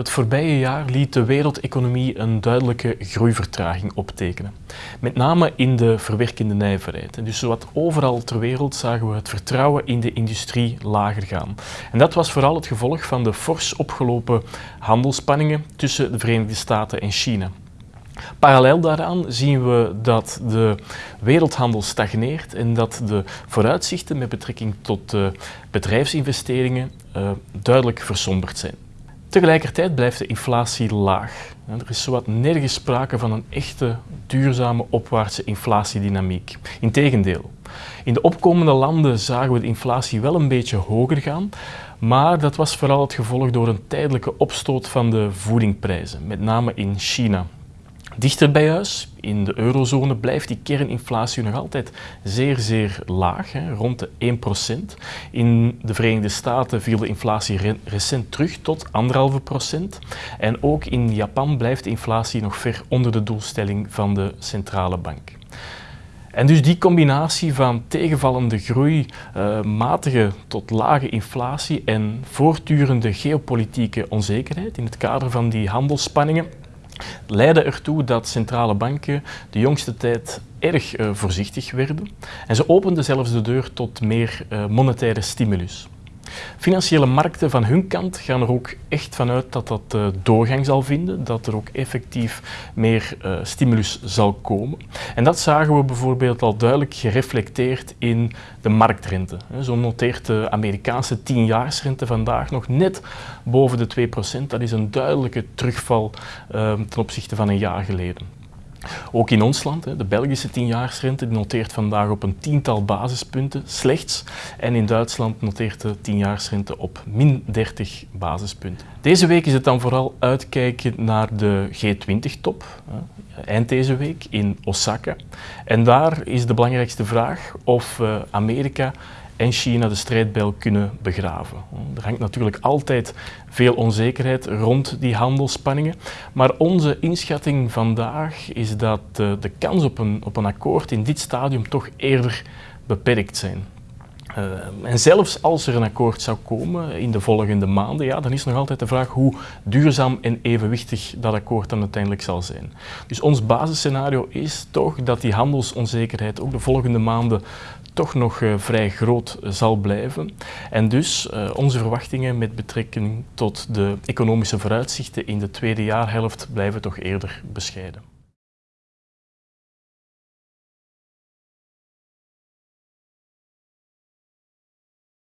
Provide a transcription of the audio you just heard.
Het voorbije jaar liet de wereldeconomie een duidelijke groeivertraging optekenen. Met name in de verwerkende nijverheid. Dus zowat overal ter wereld zagen we het vertrouwen in de industrie lager gaan. En dat was vooral het gevolg van de fors opgelopen handelsspanningen tussen de Verenigde Staten en China. Parallel daaraan zien we dat de wereldhandel stagneert en dat de vooruitzichten met betrekking tot bedrijfsinvesteringen uh, duidelijk versomberd zijn. Tegelijkertijd blijft de inflatie laag. Er is zowat nergens sprake van een echte duurzame opwaartse inflatiedynamiek. Integendeel, in de opkomende landen zagen we de inflatie wel een beetje hoger gaan, maar dat was vooral het gevolg door een tijdelijke opstoot van de voedingprijzen, met name in China. Dichter bij huis, in de eurozone, blijft die kerninflatie nog altijd zeer, zeer laag, hè, rond de 1%. In de Verenigde Staten viel de inflatie recent terug tot 1,5%. En ook in Japan blijft de inflatie nog ver onder de doelstelling van de centrale bank. En dus die combinatie van tegenvallende groei, uh, matige tot lage inflatie en voortdurende geopolitieke onzekerheid in het kader van die handelsspanningen leidde ertoe dat centrale banken de jongste tijd erg uh, voorzichtig werden en ze openden zelfs de deur tot meer uh, monetaire stimulus. Financiële markten van hun kant gaan er ook echt vanuit dat dat uh, doorgang zal vinden, dat er ook effectief meer stimulus zal komen. En dat zagen we bijvoorbeeld al duidelijk gereflecteerd in de marktrente. Zo noteert de Amerikaanse 10-jaarsrente vandaag nog net boven de 2%. Dat is een duidelijke terugval uh, ten opzichte van een jaar geleden. Ook in ons land, de Belgische tienjaarsrente noteert vandaag op een tiental basispunten slechts. En in Duitsland noteert de tienjaarsrente op min 30 basispunten. Deze week is het dan vooral uitkijken naar de G20-top, eind deze week in Osaka. En daar is de belangrijkste vraag of eh, Amerika en China de strijdbijl kunnen begraven. Er hangt natuurlijk altijd veel onzekerheid rond die handelsspanningen, maar onze inschatting vandaag is dat de, de kans op een, op een akkoord in dit stadium toch eerder beperkt zijn. Uh, en zelfs als er een akkoord zou komen in de volgende maanden, ja, dan is nog altijd de vraag hoe duurzaam en evenwichtig dat akkoord dan uiteindelijk zal zijn. Dus ons basisscenario is toch dat die handelsonzekerheid ook de volgende maanden toch nog uh, vrij groot zal blijven. En dus onze verwachtingen met betrekking tot de economische vooruitzichten in de tweede jaarhelft blijven toch eerder bescheiden.